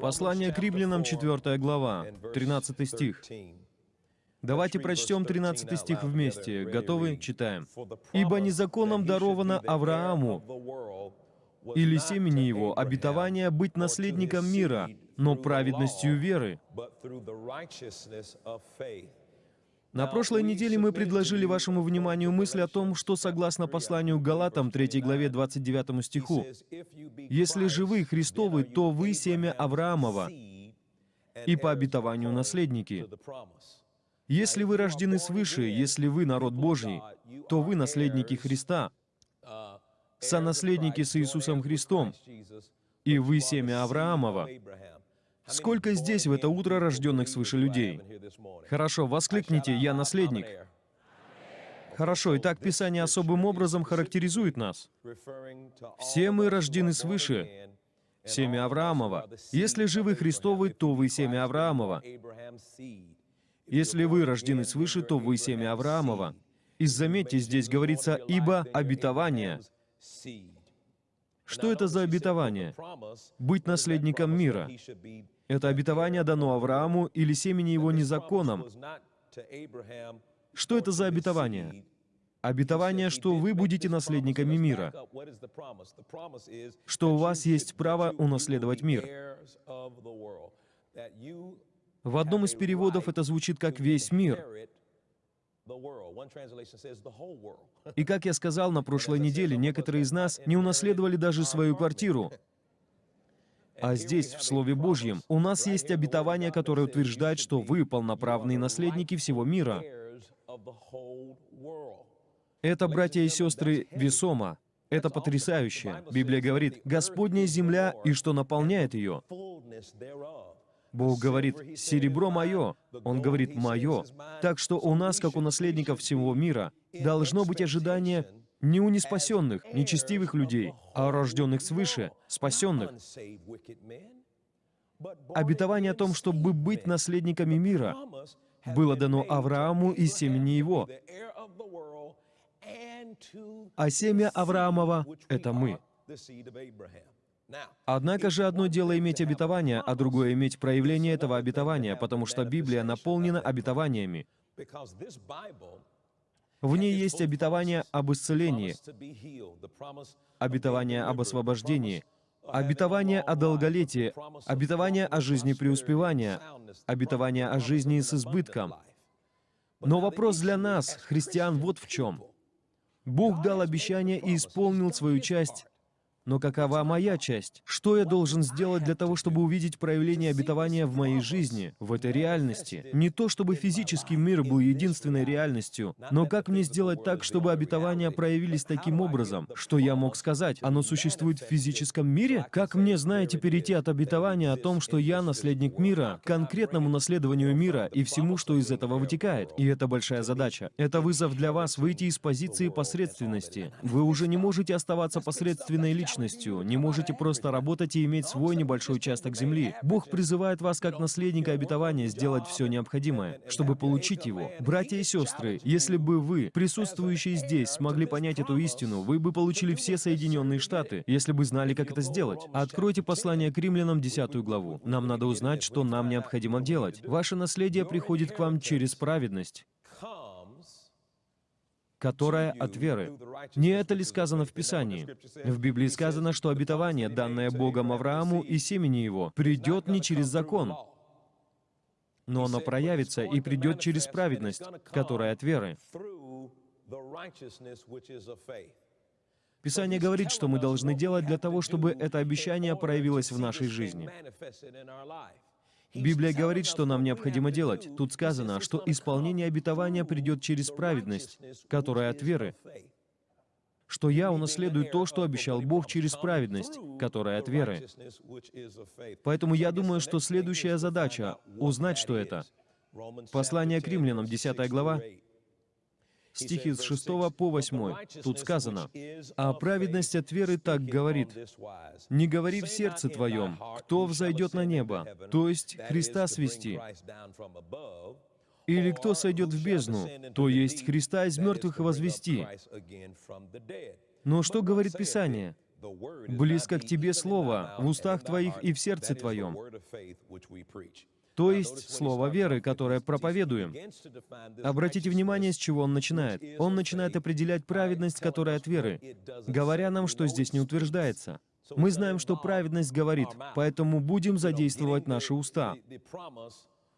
Послание к римлянам, 4 глава, 13 стих. Давайте прочтем 13 стих вместе. Готовы? Читаем. «Ибо незаконом даровано Аврааму или семени его обетование быть наследником мира, но праведностью веры». На прошлой неделе мы предложили вашему вниманию мысль о том, что согласно посланию Галатам 3 главе 29 стиху, «Если же вы Христовы, то вы семя Авраамова и по обетованию наследники». Если вы рождены свыше, если вы народ Божий, то вы наследники Христа, сонаследники с Иисусом Христом, и вы семя Авраамова. Сколько здесь в это утро рожденных свыше людей? Хорошо, воскликните «Я наследник». Хорошо, итак, Писание особым образом характеризует нас. Все мы рождены свыше, семя Авраамова. Если же вы Христовы, то вы семя Авраамова. Если вы рождены свыше, то вы семя Авраамова. И заметьте, здесь говорится «ибо обетование». Что это за обетование? Быть наследником мира. Это обетование дано Аврааму или семени его незаконом. Что это за обетование? Обетование, что вы будете наследниками мира, что у вас есть право унаследовать мир. В одном из переводов это звучит как «весь мир». И как я сказал на прошлой неделе, некоторые из нас не унаследовали даже свою квартиру. А здесь, в Слове Божьем, у нас есть обетование, которое утверждает, что вы полноправные наследники всего мира. Это, братья и сестры, весомо. Это потрясающе. Библия говорит, «Господняя земля и что наполняет ее». Бог говорит, «Серебро мое». Он говорит, «Мое». Так что у нас, как у наследников всего мира, должно быть ожидание не у неспасенных, нечестивых людей, а у рожденных свыше, спасенных. Обетование о том, чтобы быть наследниками мира, было дано Аврааму и семени его. А семя Авраамова — это мы. Однако же одно дело иметь обетование, а другое иметь проявление этого обетования, потому что Библия наполнена обетованиями. В ней есть обетование об исцелении, обетование об освобождении, обетование о долголетии, обетование о жизни преуспевания, обетование о жизни с избытком. Но вопрос для нас, христиан, вот в чем. Бог дал обещание и исполнил свою часть но какова моя часть? Что я должен сделать для того, чтобы увидеть проявление обетования в моей жизни, в этой реальности? Не то, чтобы физический мир был единственной реальностью, но как мне сделать так, чтобы обетования проявились таким образом, что я мог сказать, оно существует в физическом мире? Как мне, знаете, перейти от обетования о том, что я наследник мира, к конкретному наследованию мира и всему, что из этого вытекает? И это большая задача. Это вызов для вас выйти из позиции посредственности. Вы уже не можете оставаться посредственной личностью, личностью, не можете просто работать и иметь свой небольшой участок земли. Бог призывает вас как наследника обетования сделать все необходимое, чтобы получить его. Братья и сестры, если бы вы, присутствующие здесь, смогли понять эту истину, вы бы получили все Соединенные Штаты, если бы знали, как это сделать. Откройте послание к римлянам, 10 главу. Нам надо узнать, что нам необходимо делать. Ваше наследие приходит к вам через праведность которая от веры. Не это ли сказано в Писании? В Библии сказано, что обетование, данное Богом Аврааму и семени его, придет не через закон, но оно проявится и придет через праведность, которая от веры. Писание говорит, что мы должны делать для того, чтобы это обещание проявилось в нашей жизни. Библия говорит, что нам необходимо делать. Тут сказано, что исполнение обетования придет через праведность, которая от веры. Что я унаследую то, что обещал Бог через праведность, которая от веры. Поэтому я думаю, что следующая задача — узнать, что это. Послание к римлянам, 10 глава, стихи с 6 по 8. Тут сказано, «А праведность от веры так говорит, «Не говори в сердце твоем, кто взойдет на небо, то есть Христа свести, или кто сойдет в бездну, то есть Христа из мертвых возвести». Но что говорит Писание? Близко к тебе Слово, в устах твоих и в сердце твоем. То есть Слово веры, которое проповедуем. Обратите внимание, с чего он начинает. Он начинает определять праведность, которая от веры, говоря нам, что здесь не утверждается. Мы знаем, что праведность говорит, поэтому будем задействовать наши уста.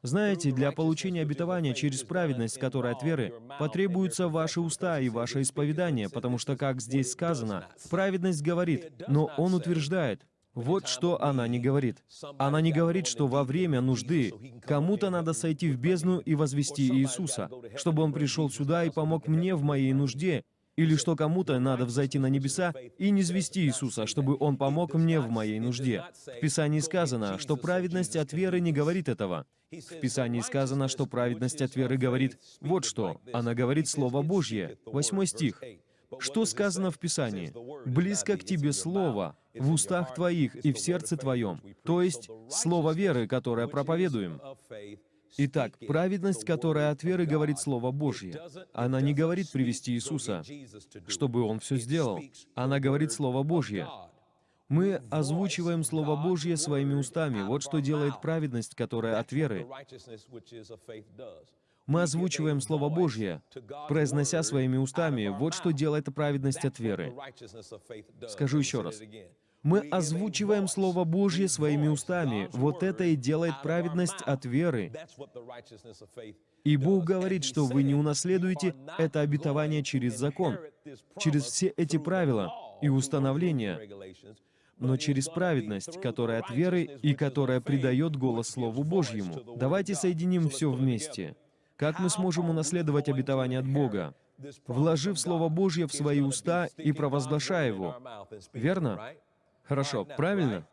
Знаете, для получения обетования через праведность, которая от веры, потребуются ваши уста и ваше исповедание, потому что, как здесь сказано, праведность говорит, но он утверждает. Вот что она не говорит. Она не говорит, что во время нужды кому-то надо сойти в бездну и возвести Иисуса, чтобы Он пришел сюда и помог мне в моей нужде, или что кому-то надо взойти на небеса и не звести Иисуса, чтобы Он помог мне в моей нужде. В Писании сказано, что праведность от веры не говорит этого. В Писании сказано, что праведность от веры говорит вот что. Она говорит Слово Божье. Восьмой стих. Что сказано в Писании? «Близко к тебе Слово, в устах твоих и в сердце твоем». То есть Слово веры, которое проповедуем. Итак, праведность, которая от веры говорит Слово Божье, она не говорит привести Иисуса, чтобы Он все сделал. Она говорит Слово Божье. Мы озвучиваем Слово Божье своими устами. Вот что делает праведность, которая от веры. Мы озвучиваем Слово Божье, произнося своими устами. Вот что делает праведность от веры. Скажу еще раз. Мы озвучиваем Слово Божье своими устами. Вот это и делает праведность от веры. И Бог говорит, что вы не унаследуете это обетование через закон, через все эти правила и установления, но через праведность, которая от веры и которая придает голос Слову Божьему. Давайте соединим все вместе. Как мы сможем унаследовать обетование от Бога? Вложив Слово Божье в свои уста и провозглашая его. Верно? Хорошо, правильно?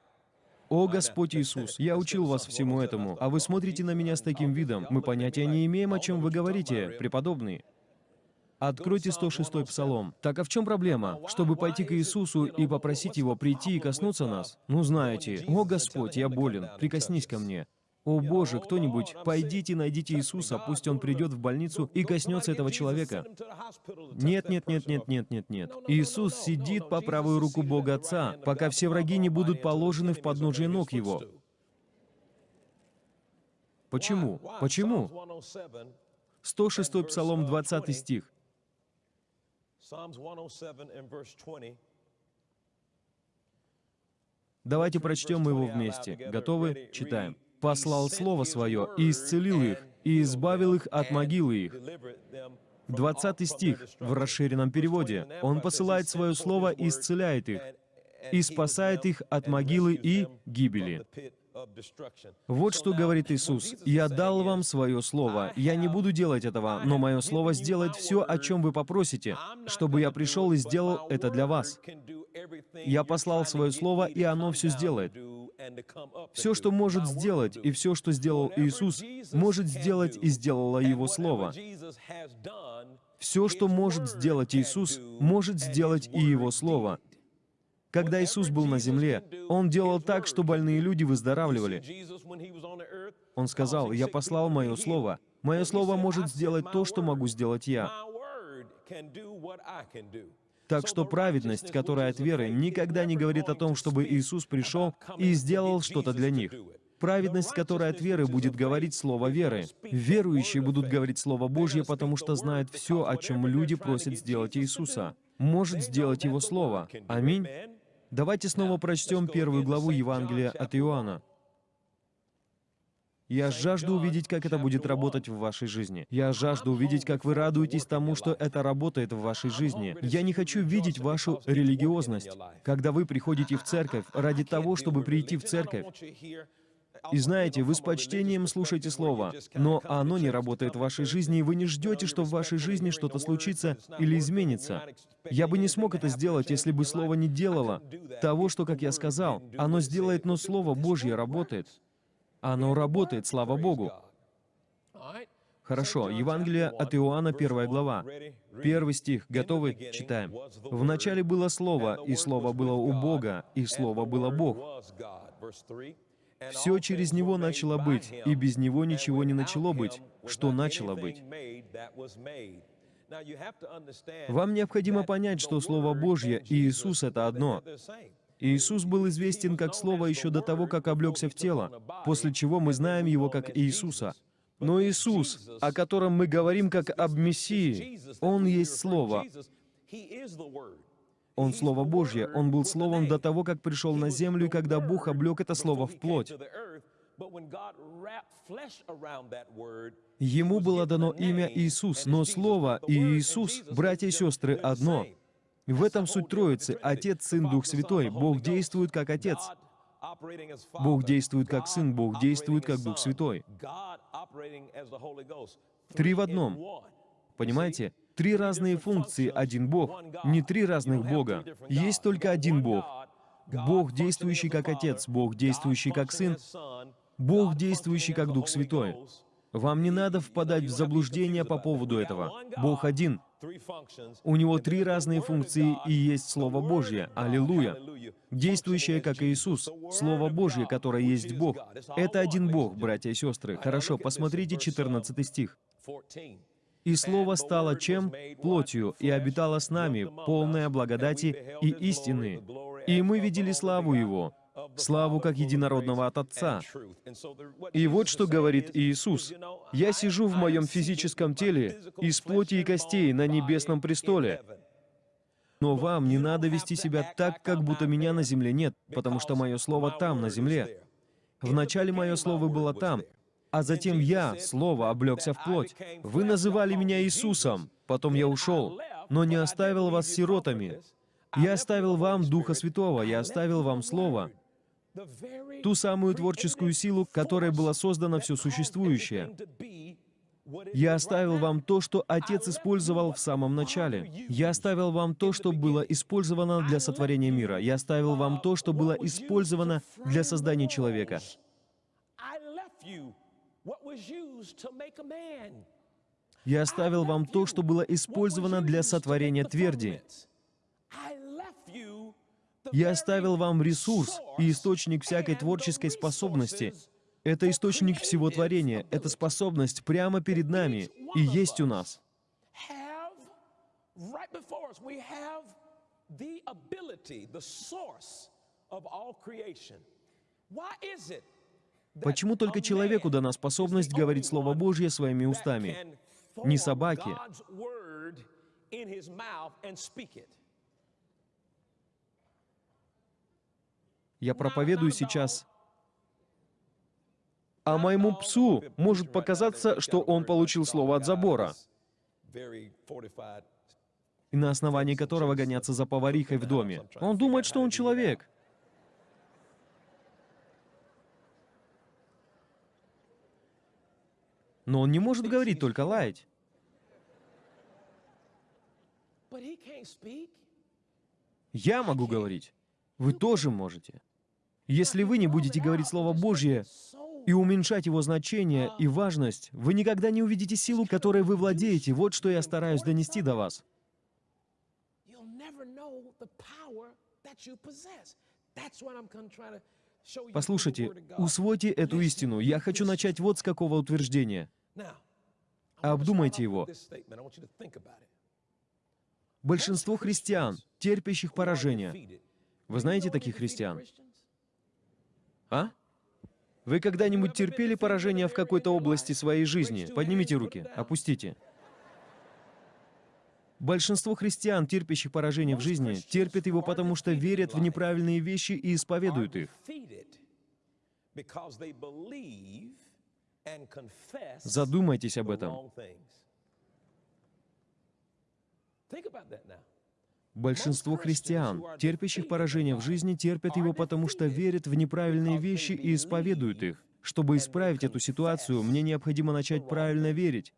«О Господь Иисус, я учил вас всему этому, а вы смотрите на меня с таким видом. Мы понятия не имеем, о чем вы говорите, преподобный». Откройте 106 Псалом. Так а в чем проблема? Чтобы пойти к Иисусу и попросить Его прийти и коснуться нас? Ну знаете, «О Господь, я болен, прикоснись ко мне». «О Боже, кто-нибудь, пойдите, найдите Иисуса, пусть Он придет в больницу и коснется этого человека». Нет, нет, нет, нет, нет, нет, нет. Иисус сидит по правую руку Бога Отца, пока все враги не будут положены в подножие ног Его. Почему? Почему? 106 Псалом, 20 стих. Давайте прочтем его вместе. Готовы? Читаем послал Слово Свое и исцелил их, и избавил их от могилы их». 20 стих в расширенном переводе. Он посылает Свое Слово и исцеляет их, и спасает их от могилы и гибели. Вот что говорит Иисус. «Я дал вам свое слово. Я не буду делать этого, но мое слово сделает все, о чем вы попросите, чтобы я пришел и сделал это для вас. Я послал свое слово, и оно все сделает. Все, что может сделать, и все, что сделал Иисус, может сделать и сделало Его Слово. Все, что может сделать Иисус, может сделать и Его Слово. Когда Иисус был на земле, Он делал так, что больные люди выздоравливали. Он сказал, «Я послал Мое Слово. Мое Слово может сделать то, что могу сделать я». Так что праведность, которая от веры, никогда не говорит о том, чтобы Иисус пришел и сделал что-то для них. Праведность, которая от веры, будет говорить слово веры. Верующие будут говорить Слово Божье, потому что знают все, о чем люди просят сделать Иисуса. Может сделать Его Слово. Аминь. Давайте снова прочтем первую главу Евангелия от Иоанна. Я жажду увидеть, как это будет работать в вашей жизни. Я жажду увидеть, как вы радуетесь тому, что это работает в вашей жизни. Я не хочу видеть вашу религиозность, когда вы приходите в церковь ради того, чтобы прийти в церковь. И знаете, вы с почтением слушаете Слово, но оно не работает в вашей жизни, и вы не ждете, что в вашей жизни что-то случится или изменится. Я бы не смог это сделать, если бы Слово не делало того, что, как я сказал, оно сделает, но Слово Божье работает. Оно работает, слава Богу. Хорошо, Евангелие от Иоанна, первая глава. Первый стих. Готовы? Читаем. «Вначале было Слово, и Слово было у Бога, и Слово было Бог. Все через Него начало быть, и без Него ничего не начало быть, что начало быть». Вам необходимо понять, что Слово Божье и Иисус — это одно. Иисус был известен как Слово еще до того, как облегся в тело, после чего мы знаем Его как Иисуса. Но Иисус, о котором мы говорим как об Мессии, Он есть Слово. Он Слово Божье. Он был Словом до того, как пришел на землю, и когда Бог облег это Слово в плоть. Ему было дано имя Иисус, но Слово и Иисус, братья и сестры, одно. В этом суть Троицы. Отец, Сын, Дух Святой. Бог действует как Отец. Бог действует как Сын, Бог действует как Дух Святой. Три в одном. Понимаете? Три разные функции, один Бог. Не три разных Бога. Есть только один Бог. Бог, действующий как Отец, Бог, действующий как Сын, Бог, действующий как Дух Святой. Вам не надо впадать в заблуждение по поводу этого. Бог один. У Него три разные функции и есть Слово Божье. Аллилуйя. Действующее как Иисус. Слово Божье, которое есть Бог. Это один Бог, братья и сестры. Хорошо, посмотрите 14 стих. «И Слово стало чем? Плотью, и обитало с нами, полное благодати и истины. И мы видели славу Его, славу как единородного от Отца. И вот что говорит Иисус. «Я сижу в моем физическом теле, из плоти и костей на небесном престоле». Но вам не надо вести себя так, как будто меня на земле нет, потому что мое слово там, на земле. Вначале мое слово было там, а затем я, Слово, облегся в плоть. Вы называли меня Иисусом, потом я ушел, но не оставил вас сиротами. Я оставил вам Духа Святого, я оставил вам Слово, ту самую творческую силу, которой было создано все существующее. Я оставил вам то, что Отец использовал в самом начале. Я оставил вам то, что было использовано для сотворения мира. Я оставил вам то, что было использовано для создания человека. Я оставил вам то, что было использовано для сотворения тверди. Я оставил вам ресурс и источник всякой творческой способности. Это источник всего творения, это способность прямо перед нами и есть у нас. Почему только человеку дана способность говорить Слово Божье своими устами? Не собаке. Я проповедую сейчас а моему псу может показаться, что он получил слово от забора, и на основании которого гоняться за поварихой в доме. Он думает, что он человек. Но он не может говорить, только лаять. Я могу говорить. Вы тоже можете. Если вы не будете говорить Слово Божье и уменьшать его значение и важность, вы никогда не увидите силу, которой вы владеете. Вот что я стараюсь донести до вас. Послушайте, усвойте эту истину. Я хочу начать вот с какого утверждения. Обдумайте его. Большинство христиан, терпящих поражение. Вы знаете таких христиан? А? Вы когда-нибудь терпели поражение в какой-то области своей жизни? Поднимите руки, опустите. Большинство христиан, терпящих поражение в жизни, терпят его потому, что верят в неправильные вещи и исповедуют их. Задумайтесь об этом. Большинство христиан, терпящих поражение в жизни, терпят его потому, что верят в неправильные вещи и исповедуют их. Чтобы исправить эту ситуацию, мне необходимо начать правильно верить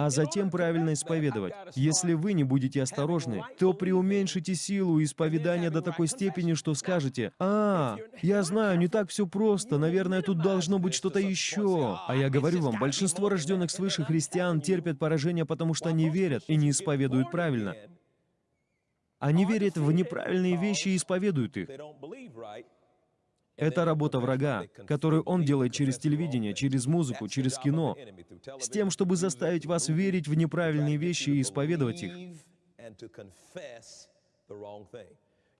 а затем правильно исповедовать. Если вы не будете осторожны, то преуменьшите силу исповедания до такой степени, что скажете, «А, я знаю, не так все просто, наверное, тут должно быть что-то еще». А я говорю вам, большинство рожденных свыше христиан терпят поражение, потому что они верят и не исповедуют правильно. Они верят в неправильные вещи и исповедуют их. Это работа врага, которую он делает через телевидение, через музыку, через кино, с тем, чтобы заставить вас верить в неправильные вещи и исповедовать их.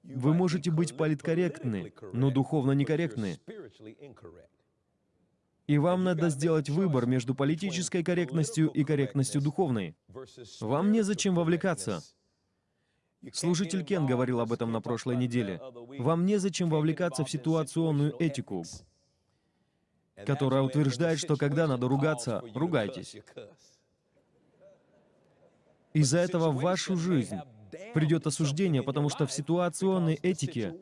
Вы можете быть политкорректны, но духовно некорректны. И вам надо сделать выбор между политической корректностью и корректностью духовной. Вам незачем вовлекаться. Служитель Кен говорил об этом на прошлой неделе. Вам незачем вовлекаться в ситуационную этику, которая утверждает, что когда надо ругаться, ругайтесь. Из-за этого в вашу жизнь придет осуждение, потому что в ситуационной этике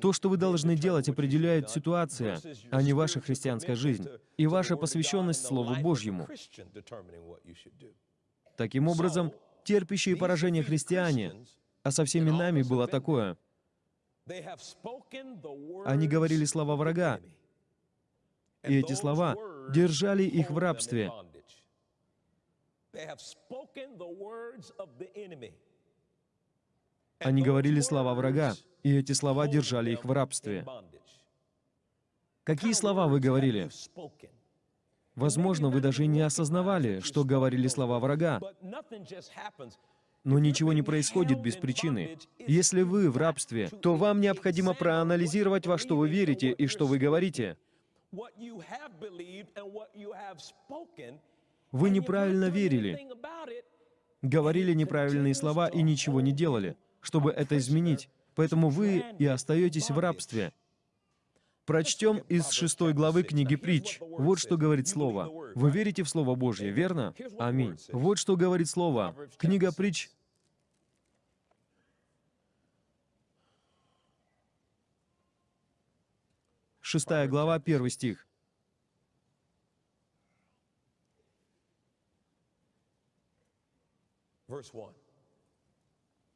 то, что вы должны делать, определяет ситуация, а не ваша христианская жизнь и ваша посвященность Слову Божьему. Таким образом, терпящие поражение христиане, а со всеми нами было такое, они говорили слова врага, и эти слова держали их в рабстве. Они говорили слова врага, и эти слова держали их в рабстве. Какие слова вы говорили? Возможно, вы даже не осознавали, что говорили слова врага. Но ничего не происходит без причины. Если вы в рабстве, то вам необходимо проанализировать, во что вы верите и что вы говорите. Вы неправильно верили, говорили неправильные слова и ничего не делали чтобы это изменить. Поэтому вы и остаетесь в рабстве. Прочтем из шестой главы книги Притч. Вот что говорит Слово. Вы верите в Слово Божье, верно? Аминь. Вот что говорит Слово. Книга Притч, шестая глава, первый стих.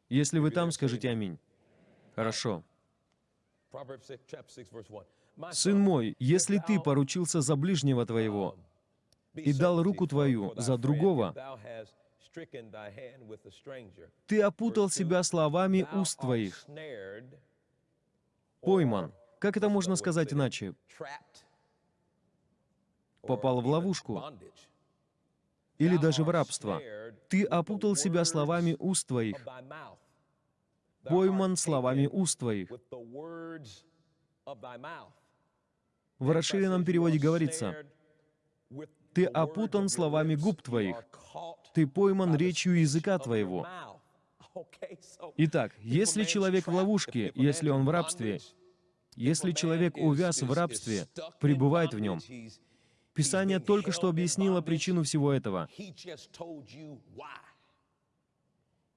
Если вы там, скажите «Аминь». Хорошо. «Сын мой, если ты поручился за ближнего твоего и дал руку твою за другого, ты опутал себя словами уст твоих, пойман». Как это можно сказать иначе? Попал в ловушку или даже в рабство. Ты опутал себя словами уст твоих, пойман словами уст твоих. В расширенном переводе говорится, «Ты опутан словами губ твоих, ты пойман речью языка твоего». Итак, если человек в ловушке, если он в рабстве, если человек увяз в рабстве, пребывает в нем, Писание только что объяснило причину всего этого.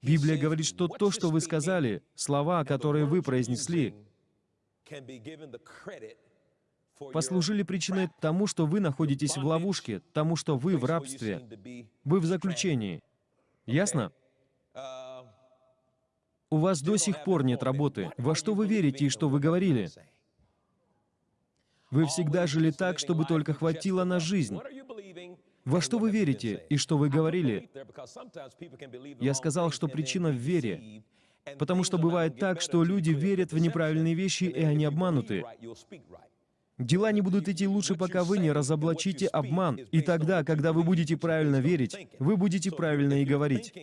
Библия говорит, что то, что вы сказали, слова, которые вы произнесли, послужили причиной тому, что вы находитесь в ловушке, тому, что вы в рабстве, вы в заключении. Ясно? У вас до сих пор нет работы. Во что вы верите и что вы говорили? Вы всегда жили так, чтобы только хватило на жизнь. Во что вы верите и что вы говорили? Я сказал, что причина в вере. Потому что бывает так, что люди верят в неправильные вещи, и они обмануты. Дела не будут идти лучше, пока вы не разоблачите обман. И тогда, когда вы будете правильно верить, вы будете правильно и говорить.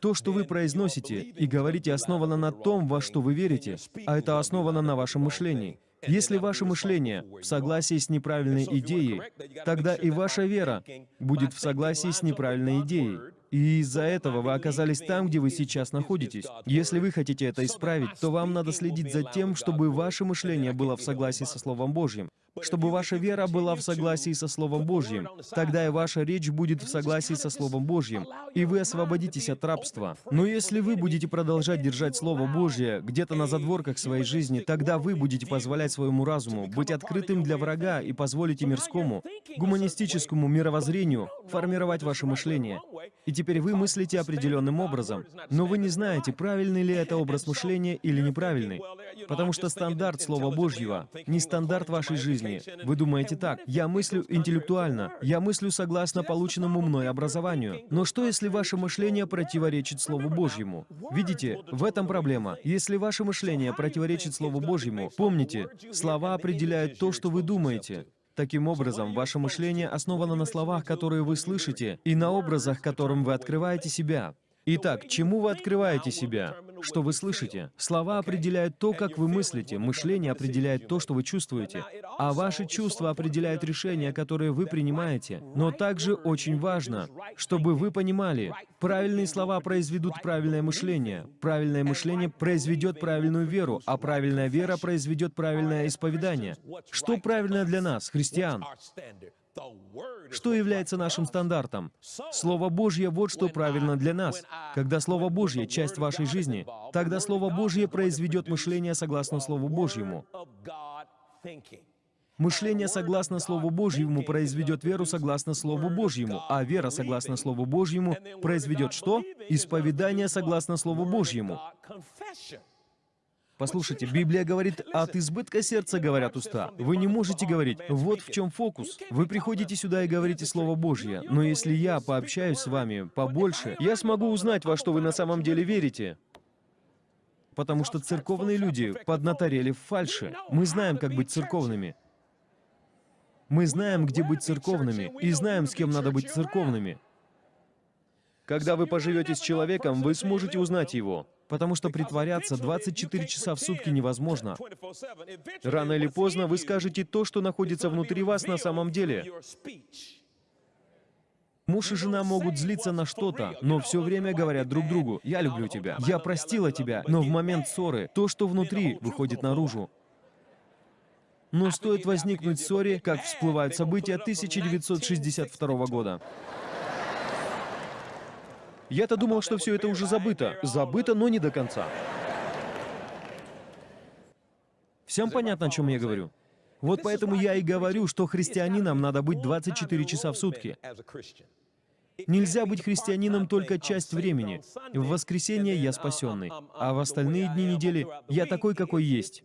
То, что вы произносите и говорите, основано на том, во что вы верите, а это основано на вашем мышлении. Если ваше мышление в согласии с неправильной идеей, тогда и ваша вера будет в согласии с неправильной идеей. И из-за этого вы оказались там, где вы сейчас находитесь. Если вы хотите это исправить, то вам надо следить за тем, чтобы ваше мышление было в согласии со Словом Божьим чтобы ваша вера была в согласии со Словом Божьим. Тогда и ваша речь будет в согласии со Словом Божьим, и вы освободитесь от рабства. Но если вы будете продолжать держать Слово Божье где-то на задворках своей жизни, тогда вы будете позволять своему разуму быть открытым для врага и позволите мирскому, гуманистическому мировоззрению формировать ваше мышление. И теперь вы мыслите определенным образом, но вы не знаете, правильный ли это образ мышления или неправильный, потому что стандарт Слова Божьего не стандарт вашей жизни, жизни. Вы думаете так, я мыслю интеллектуально, я мыслю согласно полученному мной образованию. Но что, если ваше мышление противоречит Слову Божьему? Видите, в этом проблема. Если ваше мышление противоречит Слову Божьему, помните, слова определяют то, что вы думаете. Таким образом, ваше мышление основано на словах, которые вы слышите, и на образах, которым вы открываете себя. Итак, чему вы открываете себя? Что вы слышите? Слова определяют то, как вы мыслите, мышление определяет то, что вы чувствуете, а ваши чувства определяют решения, которые вы принимаете. Но также очень важно, чтобы вы понимали, правильные слова произведут правильное мышление, правильное мышление произведет правильную веру, а правильная вера произведет правильное исповедание. Что правильно для нас, христиан? Что является нашим стандартом? Слово Божье — вот что правильно для нас. Когда Слово Божье — часть вашей жизни, тогда Слово Божье произведет мышление согласно Слову Божьему. Мышление согласно Слову Божьему произведет веру согласно Слову Божьему, а вера согласно Слову Божьему произведет что? Исповедание согласно Слову Божьему. Послушайте, Библия говорит, от избытка сердца говорят уста. Вы не можете говорить, вот в чем фокус. Вы приходите сюда и говорите Слово Божье, но если я пообщаюсь с вами побольше, я смогу узнать, во что вы на самом деле верите. Потому что церковные люди поднаторели в фальше. Мы знаем, как быть церковными. Мы знаем, где быть церковными, и знаем, с кем надо быть церковными. Когда вы поживете с человеком, вы сможете узнать его. Потому что притворяться 24 часа в сутки невозможно. Рано или поздно вы скажете то, что находится внутри вас на самом деле. Муж и жена могут злиться на что-то, но все время говорят друг другу, «Я люблю тебя», «Я простила тебя», но в момент ссоры то, что внутри, выходит наружу. Но стоит возникнуть ссоре, как всплывают события 1962 года. Я-то думал, что все это уже забыто. Забыто, но не до конца. Всем понятно, о чем я говорю? Вот поэтому я и говорю, что христианином надо быть 24 часа в сутки. Нельзя быть христианином только часть времени. В воскресенье я спасенный, а в остальные дни недели я такой, какой есть.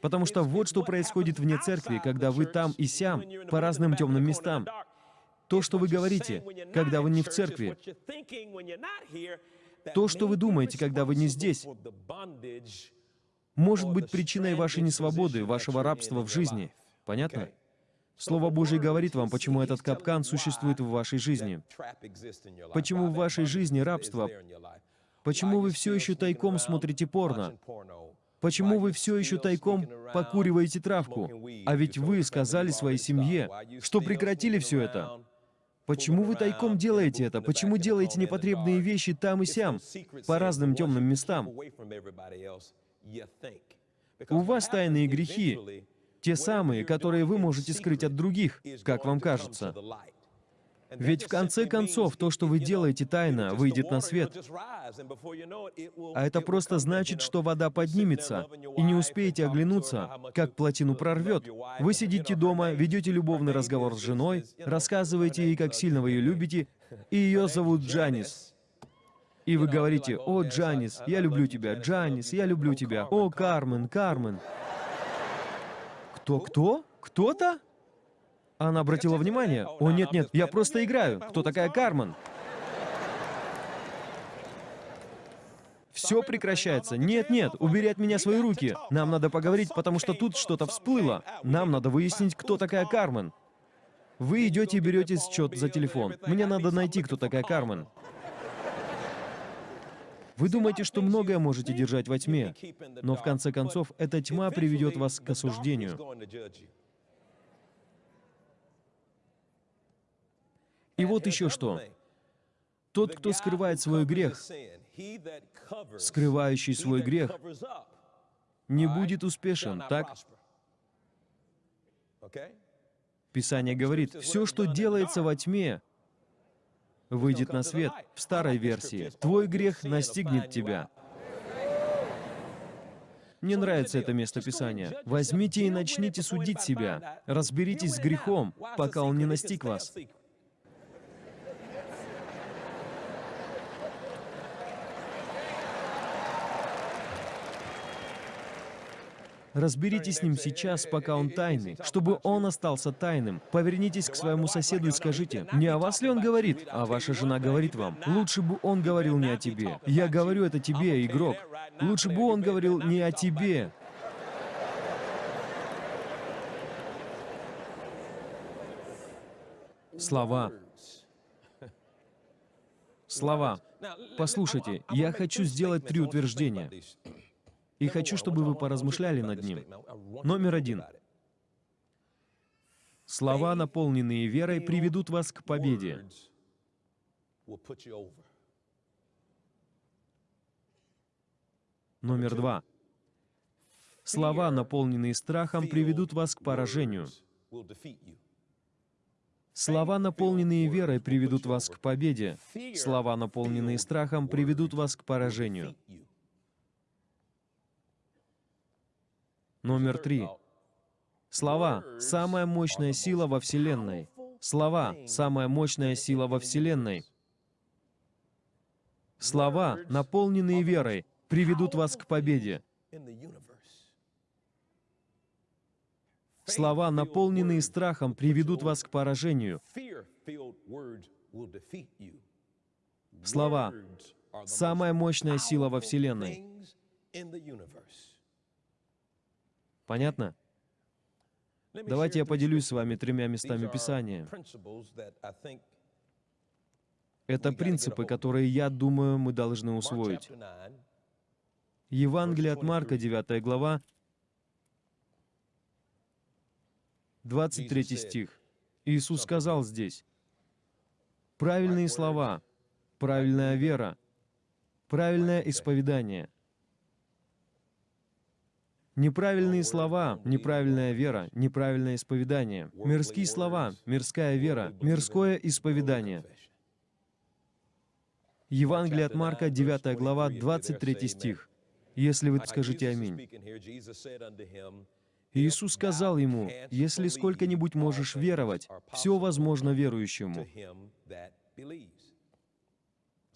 Потому что вот что происходит вне церкви, когда вы там и сям, по разным темным местам. То, что вы говорите, когда вы не в церкви, то, что вы думаете, когда вы не здесь, может быть причиной вашей несвободы, вашего рабства в жизни. Понятно? Слово Божье говорит вам, почему этот капкан существует в вашей жизни. Почему в вашей жизни рабство? Почему вы все еще тайком смотрите порно? Почему вы все еще тайком покуриваете травку? А ведь вы сказали своей семье, что прекратили все это. Почему вы тайком делаете это? Почему делаете непотребные вещи там и сям, по разным темным местам? У вас тайные грехи, те самые, которые вы можете скрыть от других, как вам кажется. Ведь в конце концов, то, что вы делаете тайно, выйдет на свет. А это просто значит, что вода поднимется, и не успеете оглянуться, как плотину прорвет. Вы сидите дома, ведете любовный разговор с женой, рассказываете ей, как сильно вы ее любите, и ее зовут Джанис. И вы говорите, «О, Джанис, я люблю тебя, Джанис, я люблю тебя, о, Кармен, Кармен». Кто-кто? Кто-то? Она обратила внимание. «О, нет-нет, я просто играю. Кто такая Кармен?» Все прекращается. Нет, нет, убери от меня свои руки. Нам надо поговорить, потому что тут что-то всплыло. Нам надо выяснить, кто такая Кармен. Вы идете и берете счет за телефон. Мне надо найти, кто такая Кармен. Вы думаете, что многое можете держать во тьме, но в конце концов эта тьма приведет вас к осуждению. И вот еще что. Тот, кто скрывает свой грех, скрывающий свой грех, не будет успешен, так? Писание говорит, все, что делается во тьме, выйдет на свет в старой версии. Твой грех настигнет тебя. Мне нравится это место Писания. Возьмите и начните судить себя. Разберитесь с грехом, пока он не настиг вас. Разберитесь с ним сейчас, пока он тайный, чтобы он остался тайным. Повернитесь к своему соседу и скажите, не о вас ли он говорит, а ваша жена говорит вам. Лучше бы он говорил не о тебе. Я говорю это тебе, игрок. Лучше бы он говорил не о тебе. Слова. Слова. Послушайте, я хочу сделать три утверждения. И хочу, чтобы вы поразмышляли над ним. Номер один. Слова, наполненные верой, приведут вас к победе. Номер два. Слова, наполненные страхом, приведут вас к поражению. Слова, наполненные верой, приведут вас к победе. Слова, наполненные страхом, приведут вас к поражению. Номер три. Слова — самая мощная сила во Вселенной. Слова — самая мощная сила во Вселенной. Слова, наполненные верой, приведут вас к победе. Слова, наполненные страхом, приведут вас к поражению. Слова — самая мощная сила во Вселенной. Понятно? Давайте я поделюсь с вами тремя местами Писания. Это принципы, которые, я думаю, мы должны усвоить. Евангелие от Марка, 9 глава, 23 стих. Иисус сказал здесь, правильные слова, правильная вера, правильное исповедание — Неправильные слова, неправильная вера, неправильное исповедание. Мирские слова, мирская вера, мирское исповедание. Евангелие от Марка, 9 глава, 23 стих. Если вы скажите «Аминь». Иисус сказал ему, «Если сколько-нибудь можешь веровать, все возможно верующему».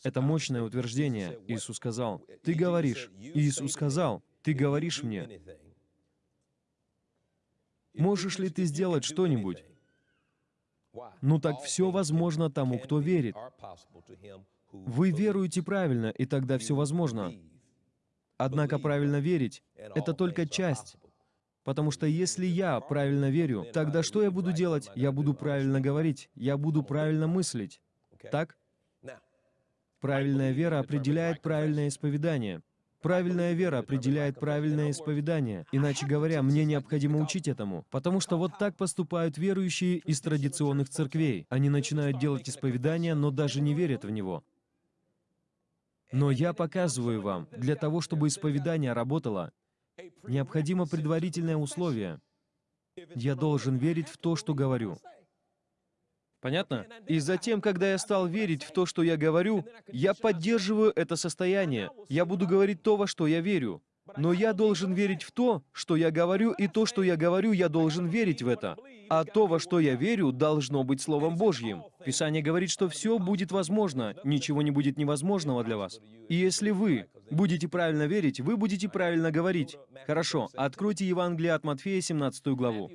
Это мощное утверждение. Иисус сказал, «Ты говоришь». Иисус сказал, ты говоришь мне, можешь ли ты сделать что-нибудь? Ну так все возможно тому, кто верит. Вы веруете правильно, и тогда все возможно. Однако правильно верить — это только часть. Потому что если я правильно верю, тогда что я буду делать? Я буду правильно говорить, я буду правильно мыслить. Так? Правильная вера определяет правильное исповедание. Правильная вера определяет правильное исповедание. Иначе говоря, мне необходимо учить этому. Потому что вот так поступают верующие из традиционных церквей. Они начинают делать исповедание, но даже не верят в него. Но я показываю вам, для того, чтобы исповедание работало, необходимо предварительное условие. Я должен верить в то, что говорю. Понятно? И затем, когда я стал верить в то, что я говорю, я поддерживаю это состояние. Я буду говорить то, во что я верю. Но я должен верить в то, что я говорю, и то, что я говорю, я должен верить в это. А то, во что я верю, должно быть Словом Божьим. Писание говорит, что все будет возможно, ничего не будет невозможного для вас. И если вы будете правильно верить, вы будете правильно говорить. Хорошо, откройте Евангелие от Матфея, 17 главу.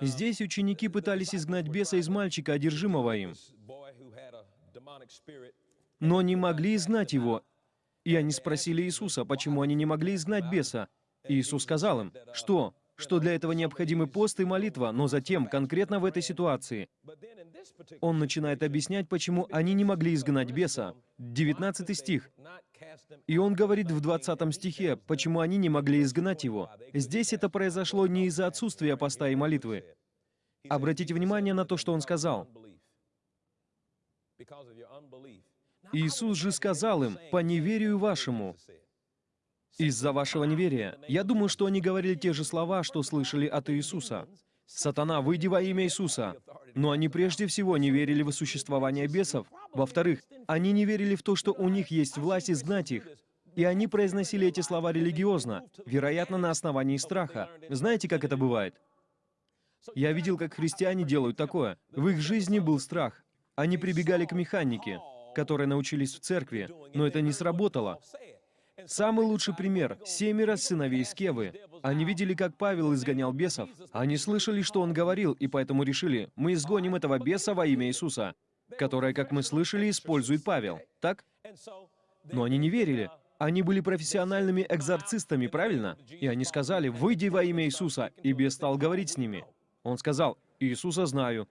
Здесь ученики пытались изгнать беса из мальчика, одержимого им, но не могли изгнать его. И они спросили Иисуса, почему они не могли изгнать беса. Иисус сказал им, что? Что для этого необходимы пост и молитва, но затем, конкретно в этой ситуации, он начинает объяснять, почему они не могли изгнать беса. 19 стих. И он говорит в 20 стихе, почему они не могли изгнать его. Здесь это произошло не из-за отсутствия поста и молитвы. Обратите внимание на то, что он сказал. Иисус же сказал им, «По неверию вашему». Из-за вашего неверия. Я думаю, что они говорили те же слова, что слышали от Иисуса. «Сатана, выйди во имя Иисуса». Но они прежде всего не верили в существование бесов. Во-вторых, они не верили в то, что у них есть власть изгнать их. И они произносили эти слова религиозно, вероятно, на основании страха. Знаете, как это бывает? Я видел, как христиане делают такое. В их жизни был страх. Они прибегали к механике, которые научились в церкви, но это не сработало. Самый лучший пример — семеро сыновей Скевы. Они видели, как Павел изгонял бесов. Они слышали, что он говорил, и поэтому решили, мы изгоним этого беса во имя Иисуса, которое, как мы слышали, использует Павел. Так? Но они не верили. Они были профессиональными экзорцистами, правильно? И они сказали, «Выйди во имя Иисуса», и бес стал говорить с ними. Он сказал, «Иисуса знаю».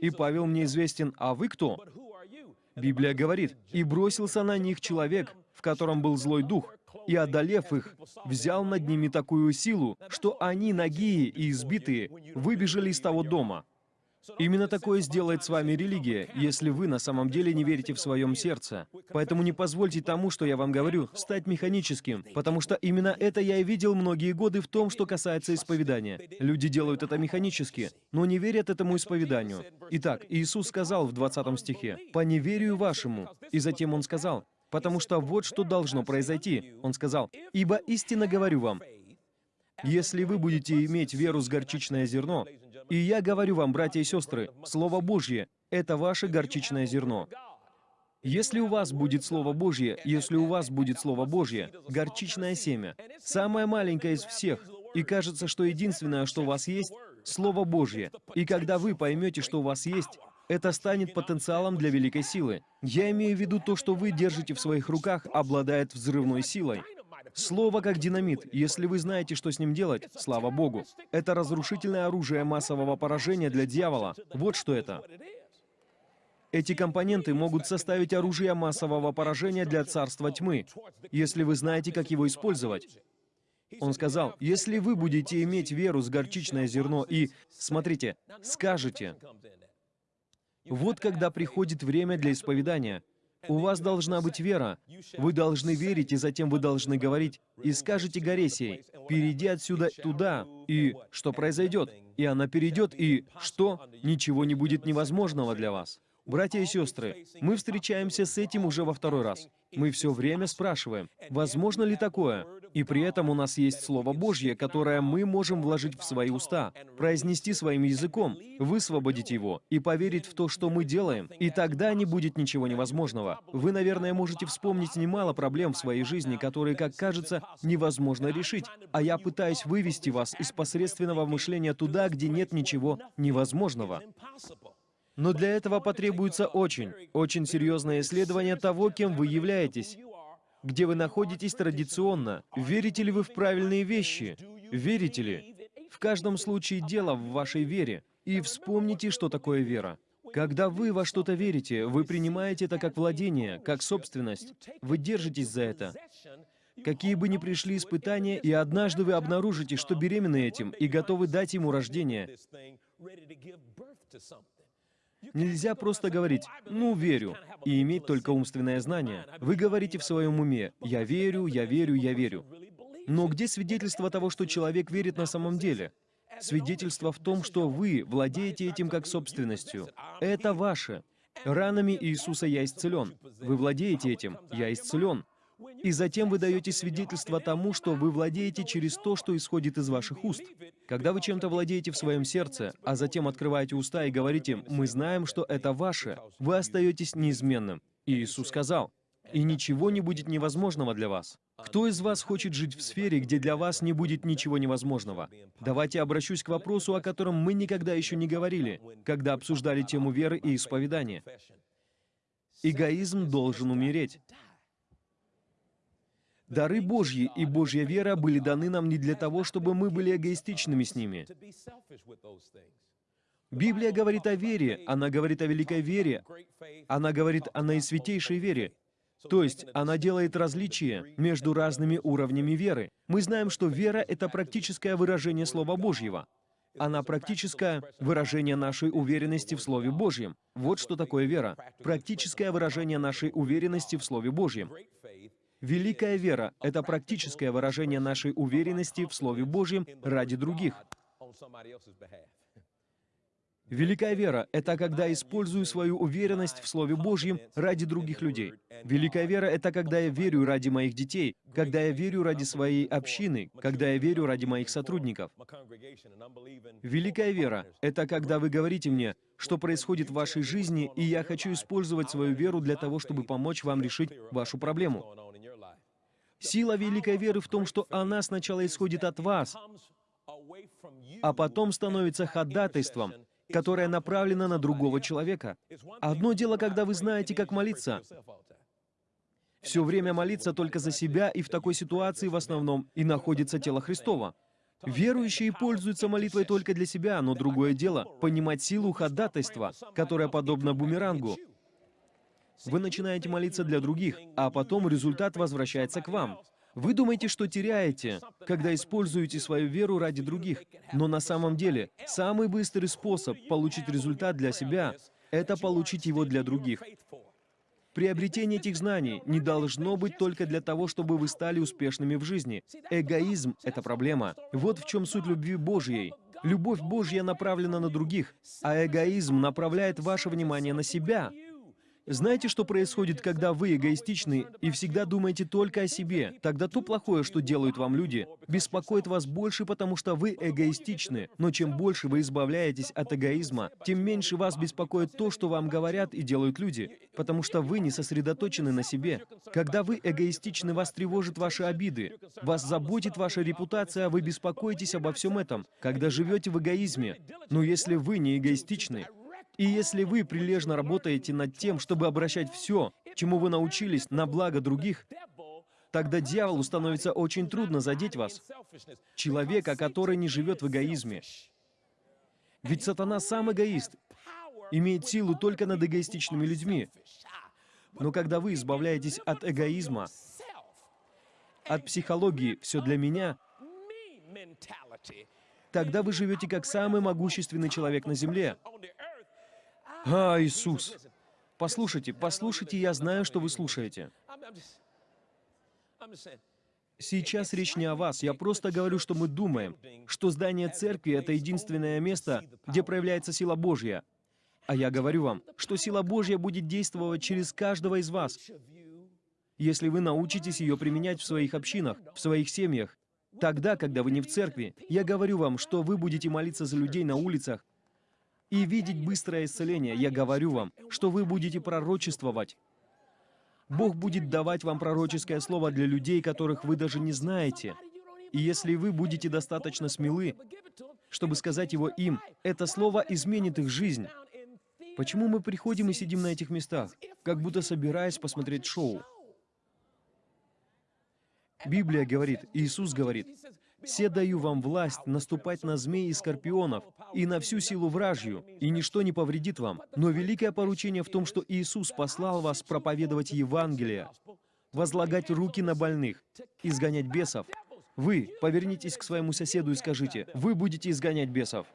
И Павел мне известен, а вы кто? Библия говорит, «И бросился на них человек, в котором был злой дух, и, одолев их, взял над ними такую силу, что они, нагие и избитые, выбежали из того дома». Именно такое сделает с вами религия, если вы на самом деле не верите в своем сердце. Поэтому не позвольте тому, что я вам говорю, стать механическим, потому что именно это я и видел многие годы в том, что касается исповедания. Люди делают это механически, но не верят этому исповеданию. Итак, Иисус сказал в 20 стихе, «По неверию вашему». И затем Он сказал, «Потому что вот что должно произойти». Он сказал, «Ибо истинно говорю вам, если вы будете иметь веру с горчичное зерно, и я говорю вам, братья и сестры, Слово Божье — это ваше горчичное зерно. Если у вас будет Слово Божье, если у вас будет Слово Божье, горчичное семя, самое маленькое из всех, и кажется, что единственное, что у вас есть, Слово Божье. И когда вы поймете, что у вас есть, это станет потенциалом для великой силы. Я имею в виду то, что вы держите в своих руках, обладает взрывной силой. Слово как динамит. Если вы знаете, что с ним делать, слава Богу. Это разрушительное оружие массового поражения для дьявола. Вот что это. Эти компоненты могут составить оружие массового поражения для царства тьмы, если вы знаете, как его использовать. Он сказал, если вы будете иметь веру с горчичное зерно и, смотрите, скажете, вот когда приходит время для исповедания, у вас должна быть вера. Вы должны верить, и затем вы должны говорить. И скажете горе перейди отсюда туда, и что произойдет? И она перейдет, и что? Ничего не будет невозможного для вас. Братья и сестры, мы встречаемся с этим уже во второй раз. Мы все время спрашиваем, возможно ли такое? И при этом у нас есть Слово Божье, которое мы можем вложить в свои уста, произнести своим языком, высвободить его и поверить в то, что мы делаем, и тогда не будет ничего невозможного. Вы, наверное, можете вспомнить немало проблем в своей жизни, которые, как кажется, невозможно решить, а я пытаюсь вывести вас из посредственного мышления туда, где нет ничего невозможного. Но для этого потребуется очень, очень серьезное исследование того, кем вы являетесь, где вы находитесь традиционно. Верите ли вы в правильные вещи? Верите ли? В каждом случае дело в вашей вере. И вспомните, что такое вера. Когда вы во что-то верите, вы принимаете это как владение, как собственность. Вы держитесь за это. Какие бы ни пришли испытания, и однажды вы обнаружите, что беременны этим и готовы дать ему рождение. Нельзя просто говорить «ну, верю» и иметь только умственное знание. Вы говорите в своем уме «я верю, я верю, я верю». Но где свидетельство того, что человек верит на самом деле? Свидетельство в том, что вы владеете этим как собственностью. Это ваше. Ранами Иисуса я исцелен. Вы владеете этим. Я исцелен. И затем вы даете свидетельство тому, что вы владеете через то, что исходит из ваших уст. Когда вы чем-то владеете в своем сердце, а затем открываете уста и говорите «Мы знаем, что это ваше», вы остаетесь неизменным. И Иисус сказал, «И ничего не будет невозможного для вас». Кто из вас хочет жить в сфере, где для вас не будет ничего невозможного? Давайте обращусь к вопросу, о котором мы никогда еще не говорили, когда обсуждали тему веры и исповедания. Эгоизм должен умереть. Дары Божьи и Божья вера были даны нам не для того, чтобы мы были эгоистичными с ними. Библия говорит о вере, она говорит о великой вере, она говорит о наисвятейшей вере. То есть она делает различие между разными уровнями веры. Мы знаем, что вера — это практическое выражение Слова Божьего. Она практическое выражение нашей уверенности в Слове Божьем. Вот что такое вера. Практическое выражение нашей уверенности в Слове Божьем. Великая вера — это практическое выражение нашей уверенности в Слове Божьем ради других. Великая вера — это когда использую свою уверенность в Слове Божьем ради других людей. Великая вера — это когда я верю ради моих детей, когда я верю ради своей общины, когда я верю ради моих сотрудников. Великая вера — это когда вы говорите мне, что происходит в вашей жизни, и я хочу использовать свою веру для того, чтобы помочь вам решить вашу проблему. Сила великой веры в том, что она сначала исходит от вас, а потом становится ходатайством, которое направлено на другого человека. Одно дело, когда вы знаете, как молиться. Все время молиться только за себя, и в такой ситуации в основном и находится тело Христова. Верующие пользуются молитвой только для себя, но другое дело — понимать силу ходатайства, которая подобна бумерангу. Вы начинаете молиться для других, а потом результат возвращается к вам. Вы думаете, что теряете, когда используете свою веру ради других, но на самом деле самый быстрый способ получить результат для себя — это получить его для других. Приобретение этих знаний не должно быть только для того, чтобы вы стали успешными в жизни. Эгоизм — это проблема. Вот в чем суть любви Божьей. Любовь Божья направлена на других, а эгоизм направляет ваше внимание на себя. Знаете, что происходит, когда вы эгоистичны и всегда думаете только о себе? Тогда то плохое, что делают вам люди, беспокоит вас больше, потому что вы эгоистичны. Но чем больше вы избавляетесь от эгоизма, тем меньше вас беспокоит то, что вам говорят и делают люди, потому что вы не сосредоточены на себе. Когда вы эгоистичны, вас тревожат ваши обиды, вас заботит ваша репутация, вы беспокоитесь обо всем этом, когда живете в эгоизме. Но если вы не эгоистичны, и если вы прилежно работаете над тем, чтобы обращать все, чему вы научились, на благо других, тогда дьяволу становится очень трудно задеть вас. Человека, который не живет в эгоизме. Ведь сатана сам эгоист, имеет силу только над эгоистичными людьми. Но когда вы избавляетесь от эгоизма, от психологии «все для меня», тогда вы живете как самый могущественный человек на Земле. А, Иисус! Послушайте, послушайте, я знаю, что вы слушаете. Сейчас речь не о вас, я просто говорю, что мы думаем, что здание церкви — это единственное место, где проявляется сила Божья. А я говорю вам, что сила Божья будет действовать через каждого из вас, если вы научитесь ее применять в своих общинах, в своих семьях. Тогда, когда вы не в церкви, я говорю вам, что вы будете молиться за людей на улицах, и видеть быстрое исцеление, я говорю вам, что вы будете пророчествовать. Бог будет давать вам пророческое слово для людей, которых вы даже не знаете. И если вы будете достаточно смелы, чтобы сказать его им, это слово изменит их жизнь. Почему мы приходим и сидим на этих местах, как будто собираясь посмотреть шоу? Библия говорит, Иисус говорит, «Все даю вам власть наступать на змей и скорпионов, и на всю силу вражью, и ничто не повредит вам. Но великое поручение в том, что Иисус послал вас проповедовать Евангелие, возлагать руки на больных, изгонять бесов. Вы повернитесь к своему соседу и скажите, «Вы будете изгонять бесов».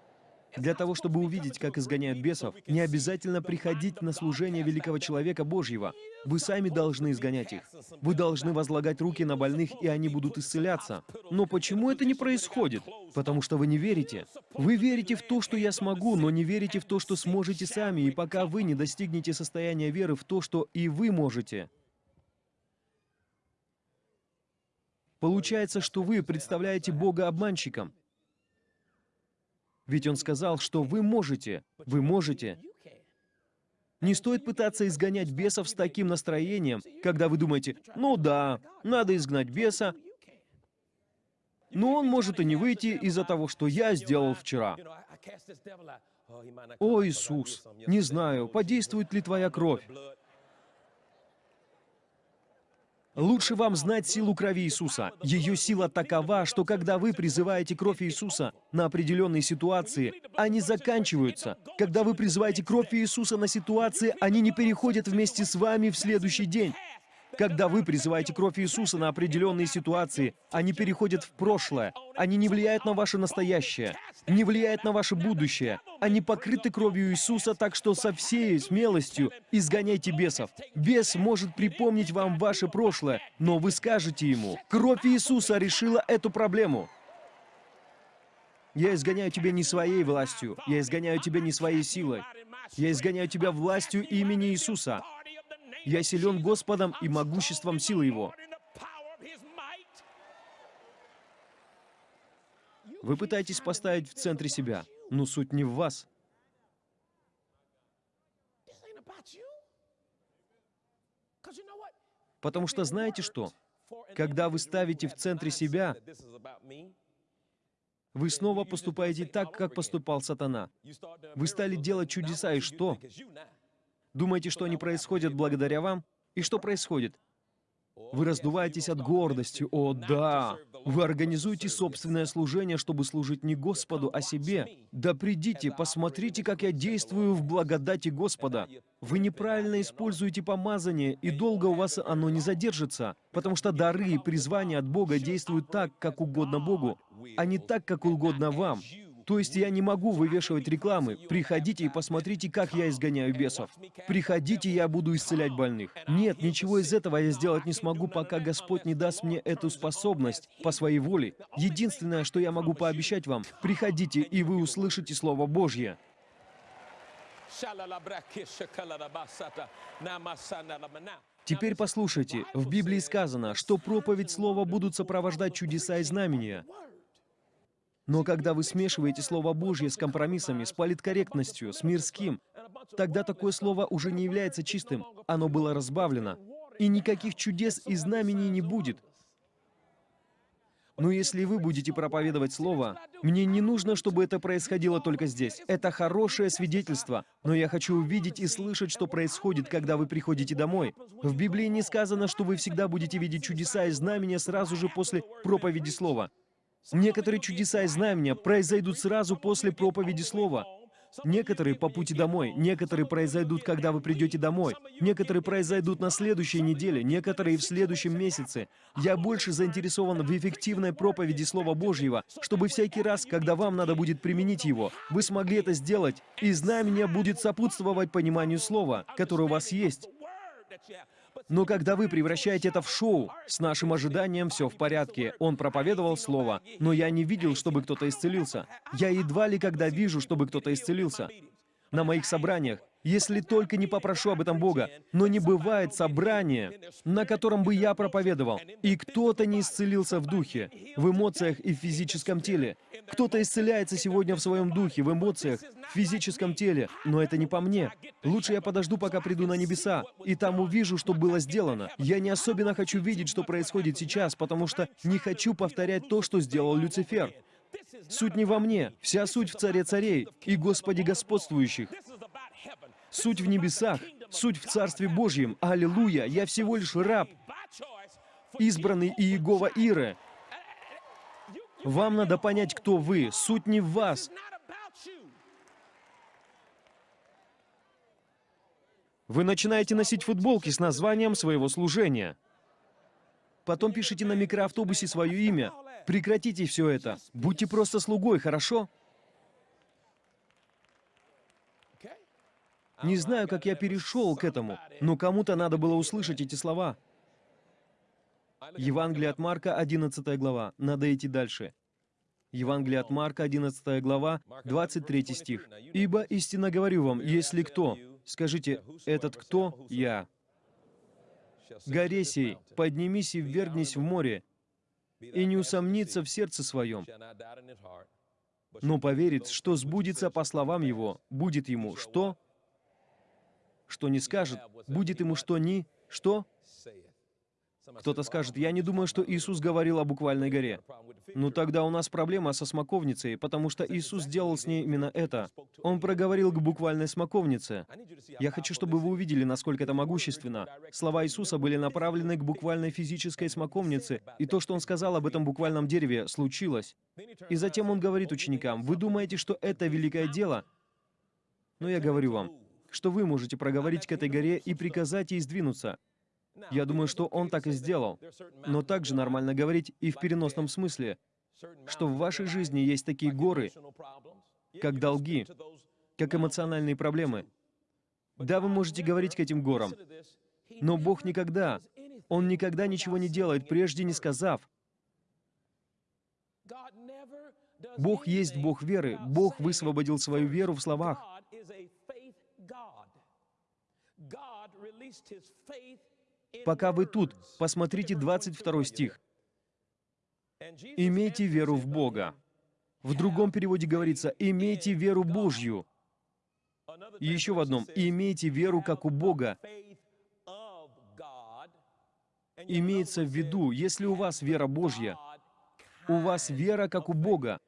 Для того, чтобы увидеть, как изгоняют бесов, не обязательно приходить на служение великого человека Божьего. Вы сами должны изгонять их. Вы должны возлагать руки на больных, и они будут исцеляться. Но почему это не происходит? Потому что вы не верите. Вы верите в то, что я смогу, но не верите в то, что сможете сами, и пока вы не достигнете состояния веры в то, что и вы можете. Получается, что вы представляете Бога обманщиком. Ведь Он сказал, что вы можете, вы можете. Не стоит пытаться изгонять бесов с таким настроением, когда вы думаете, ну да, надо изгнать беса, но он может и не выйти из-за того, что я сделал вчера. О, Иисус, не знаю, подействует ли Твоя кровь. Лучше вам знать силу крови Иисуса. Ее сила такова, что когда вы призываете кровь Иисуса на определенные ситуации, они заканчиваются. Когда вы призываете кровь Иисуса на ситуации, они не переходят вместе с вами в следующий день. Когда вы призываете кровь Иисуса на определенные ситуации, они переходят в прошлое. Они не влияют на ваше настоящее, не влияют на ваше будущее. Они покрыты кровью Иисуса, так что со всей смелостью изгоняйте бесов. Бес может припомнить вам ваше прошлое, но вы скажете ему, кровь Иисуса решила эту проблему. Я изгоняю тебя не своей властью, я изгоняю тебя не своей силой. Я изгоняю тебя властью имени Иисуса. Я силен Господом и могуществом силы Его. Вы пытаетесь поставить в центре себя, но суть не в вас. Потому что знаете что? Когда вы ставите в центре себя, вы снова поступаете так, как поступал сатана. Вы стали делать чудеса, и что? Думаете, что они происходят благодаря вам? И что происходит? Вы раздуваетесь от гордости. О, да! Вы организуете собственное служение, чтобы служить не Господу, а себе. Да придите, посмотрите, как я действую в благодати Господа. Вы неправильно используете помазание, и долго у вас оно не задержится, потому что дары и призвания от Бога действуют так, как угодно Богу, а не так, как угодно вам. То есть я не могу вывешивать рекламы. Приходите и посмотрите, как я изгоняю бесов. Приходите, я буду исцелять больных. Нет, ничего из этого я сделать не смогу, пока Господь не даст мне эту способность по своей воле. Единственное, что я могу пообещать вам, приходите, и вы услышите Слово Божье. Теперь послушайте, в Библии сказано, что проповедь Слова будут сопровождать чудеса и знамения. Но когда вы смешиваете Слово Божье с компромиссами, с политкорректностью, с мирским, тогда такое слово уже не является чистым, оно было разбавлено. И никаких чудес и знамений не будет. Но если вы будете проповедовать Слово, мне не нужно, чтобы это происходило только здесь. Это хорошее свидетельство, но я хочу увидеть и слышать, что происходит, когда вы приходите домой. В Библии не сказано, что вы всегда будете видеть чудеса и знамения сразу же после проповеди Слова. Некоторые чудеса и знамения произойдут сразу после проповеди слова. Некоторые по пути домой, некоторые произойдут, когда вы придете домой, некоторые произойдут на следующей неделе, некоторые в следующем месяце. Я больше заинтересован в эффективной проповеди Слова Божьего, чтобы всякий раз, когда вам надо будет применить его, вы смогли это сделать, и знамение будет сопутствовать пониманию Слова, которое у вас есть. Но когда вы превращаете это в шоу, с нашим ожиданием все в порядке. Он проповедовал слово, но я не видел, чтобы кто-то исцелился. Я едва ли когда вижу, чтобы кто-то исцелился. На моих собраниях если только не попрошу об этом Бога. Но не бывает собрания, на котором бы я проповедовал, и кто-то не исцелился в духе, в эмоциях и в физическом теле. Кто-то исцеляется сегодня в своем духе, в эмоциях, в физическом теле, но это не по мне. Лучше я подожду, пока приду на небеса, и там увижу, что было сделано. Я не особенно хочу видеть, что происходит сейчас, потому что не хочу повторять то, что сделал Люцифер. Суть не во мне, вся суть в Царе Царей и Господе Господствующих. Суть в небесах, суть в Царстве Божьем. Аллилуйя! Я всего лишь раб, избранный Иегова Иры. Вам надо понять, кто вы. Суть не в вас. Вы начинаете носить футболки с названием своего служения. Потом пишите на микроавтобусе свое имя. Прекратите все это. Будьте просто слугой, хорошо? Не знаю, как я перешел к этому, но кому-то надо было услышать эти слова. Евангелие от Марка, 11 глава. Надо идти дальше. Евангелие от Марка, 11 глава, 23 стих. «Ибо истинно говорю вам, если кто...» Скажите, «Этот кто?» «Я». «Горе сей, поднимись и ввергнись в море, и не усомнится в сердце своем, но поверит, что сбудется по словам его, будет ему что? Что не скажет, будет ему что ни, что? Кто-то скажет, я не думаю, что Иисус говорил о буквальной горе. Ну тогда у нас проблема со смоковницей, потому что Иисус сделал с ней именно это. Он проговорил к буквальной смоковнице. Я хочу, чтобы вы увидели, насколько это могущественно. Слова Иисуса были направлены к буквальной физической смоковнице, и то, что Он сказал об этом буквальном дереве, случилось. И затем Он говорит ученикам, вы думаете, что это великое дело? Но я говорю вам, что вы можете проговорить к этой горе и приказать ей сдвинуться. Я думаю, что он так и сделал. Но также нормально говорить и в переносном смысле, что в вашей жизни есть такие горы, как долги, как эмоциональные проблемы. Да, вы можете говорить к этим горам, но Бог никогда, Он никогда ничего не делает, прежде не сказав. Бог есть Бог веры. Бог высвободил свою веру в словах. Пока вы тут, посмотрите 22 стих. «Имейте веру в Бога». В другом переводе говорится «имейте веру Божью». И еще в одном «имейте веру, как у Бога». Имеется в виду, если у вас вера Божья, у вас вера как у Бога.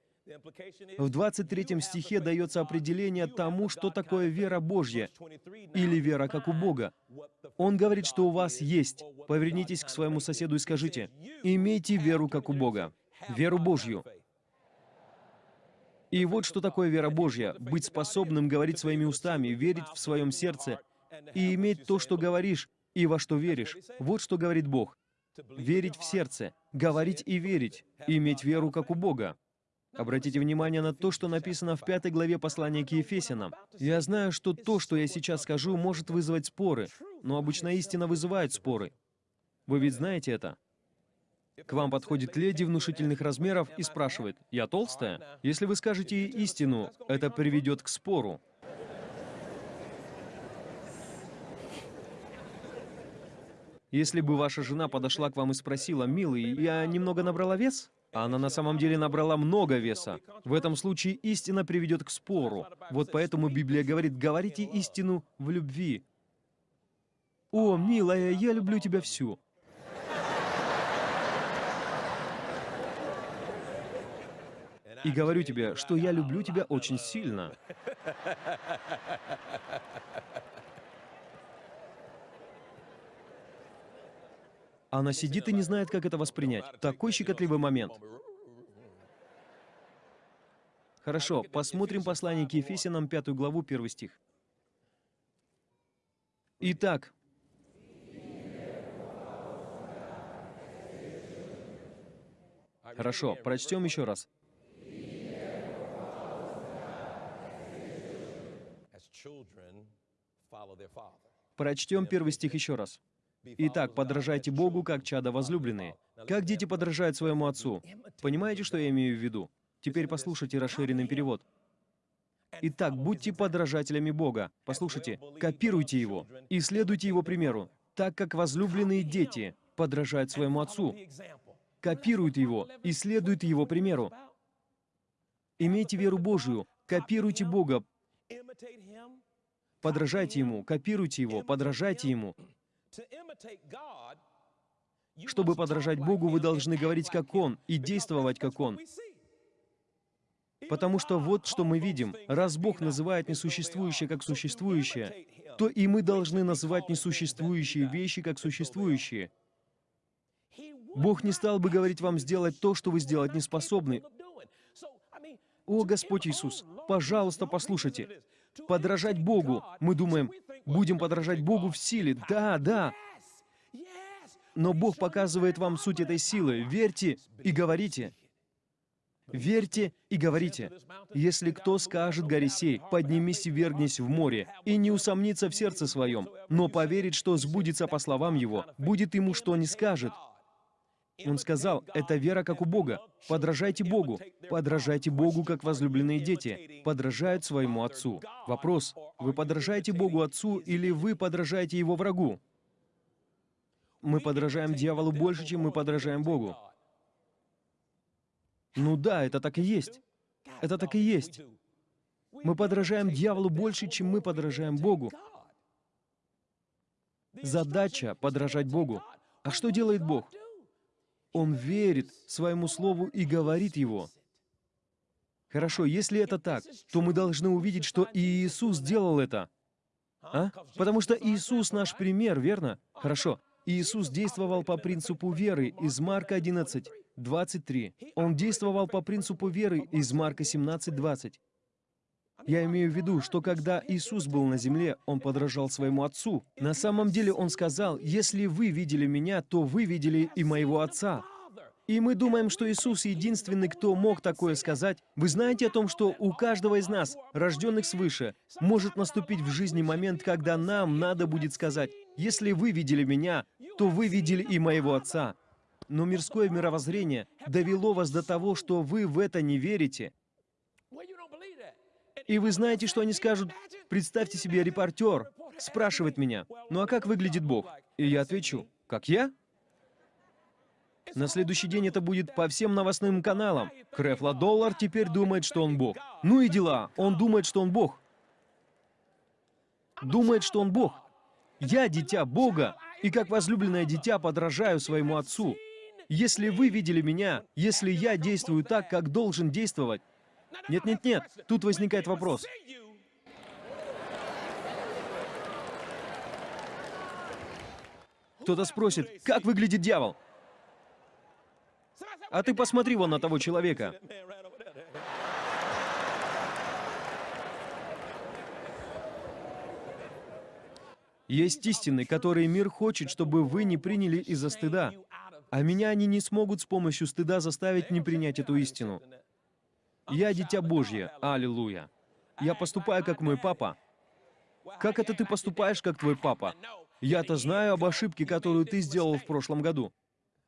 В 23 стихе дается определение тому, что такое вера Божья или вера как у Бога. Он говорит, что у вас есть. Повернитесь к своему соседу и скажите, имейте веру как у Бога, веру Божью. И вот что такое вера Божья. Быть способным говорить своими устами, верить в своем сердце и иметь то, что говоришь, и во что веришь. Вот что говорит Бог. Верить в сердце, говорить и верить, иметь веру как у Бога. Обратите внимание на то, что написано в пятой главе послания к Ефесянам. Я знаю, что то, что я сейчас скажу, может вызвать споры, но обычно истина вызывает споры. Вы ведь знаете это? К вам подходит леди внушительных размеров и спрашивает, «Я толстая?» Если вы скажете истину, это приведет к спору. Если бы ваша жена подошла к вам и спросила, «Милый, я немного набрала вес?» Она на самом деле набрала много веса. В этом случае истина приведет к спору. Вот поэтому Библия говорит, говорите истину в любви. «О, милая, я люблю тебя всю». И говорю тебе, что я люблю тебя очень сильно. Она сидит и не знает, как это воспринять. Такой щекотливый момент. Хорошо, посмотрим послание к Ефесянам, пятую главу, первый стих. Итак, Хорошо, прочтем еще раз. Прочтем первый стих еще раз. Итак, подражайте Богу, как чада возлюбленные. Как дети подражают своему отцу. Понимаете, что я имею в виду? Теперь послушайте расширенный перевод. Итак, будьте подражателями Бога. Послушайте, копируйте Его и следуйте Его примеру, так как возлюбленные дети подражают своему отцу. Копируют Его и следуют Его примеру. Имейте веру Божию, копируйте Бога, подражайте Ему, копируйте Его, подражайте Ему. Чтобы подражать Богу, вы должны говорить как Он и действовать как Он. Потому что вот что мы видим. Раз Бог называет несуществующее как существующее, то и мы должны называть несуществующие вещи как существующие. Бог не стал бы говорить вам сделать то, что вы сделать не способны. О, Господь Иисус, пожалуйста, послушайте. Подражать Богу. Мы думаем, будем подражать Богу в силе. Да, да. Но Бог показывает вам суть этой силы. Верьте и говорите. Верьте и говорите. Если кто скажет горе сей, поднимись и вергнись в море, и не усомнится в сердце своем, но поверит, что сбудется по словам его, будет ему что не скажет, он сказал, это вера как у Бога. Подражайте Богу. Подражайте Богу, как возлюбленные дети. Подражают своему Отцу. Вопрос, вы подражаете Богу Отцу или вы подражаете Его врагу? Мы подражаем дьяволу больше, чем мы подражаем Богу. Ну да, это так и есть. Это так и есть. Мы подражаем дьяволу больше, чем мы подражаем Богу. Задача — подражать Богу. А что делает Бог? Он верит своему слову и говорит его. Хорошо, если это так, то мы должны увидеть, что и Иисус сделал это. А? Потому что Иисус наш пример, верно? Хорошо. Иисус действовал по принципу веры из Марка 11, 23. Он действовал по принципу веры из Марка 17, 20. Я имею в виду, что когда Иисус был на земле, Он подражал своему Отцу. На самом деле Он сказал, «Если вы видели Меня, то вы видели и Моего Отца». И мы думаем, что Иисус единственный, кто мог такое сказать. Вы знаете о том, что у каждого из нас, рожденных свыше, может наступить в жизни момент, когда нам надо будет сказать, «Если вы видели Меня, то вы видели и Моего Отца». Но мирское мировоззрение довело вас до того, что вы в это не верите. И вы знаете, что они скажут? Представьте себе, репортер спрашивает меня, ну а как выглядит Бог? И я отвечу, как я? На следующий день это будет по всем новостным каналам. Крефла Доллар теперь думает, что он Бог. Ну и дела, он думает, что он Бог. Думает, что он Бог. Я дитя Бога, И как возлюбленное дитя подражаю своему отцу. Если вы видели меня, если я действую так, как должен действовать... Нет-нет-нет, тут возникает вопрос. Кто-то спросит, как выглядит дьявол? А ты посмотри вон на того человека. Есть истины, которые мир хочет, чтобы вы не приняли из-за стыда. А меня они не смогут с помощью стыда заставить не принять эту истину. Я дитя Божье, аллилуйя. Я поступаю, как мой папа. Как это ты поступаешь, как твой папа? Я-то знаю об ошибке, которую ты сделал в прошлом году.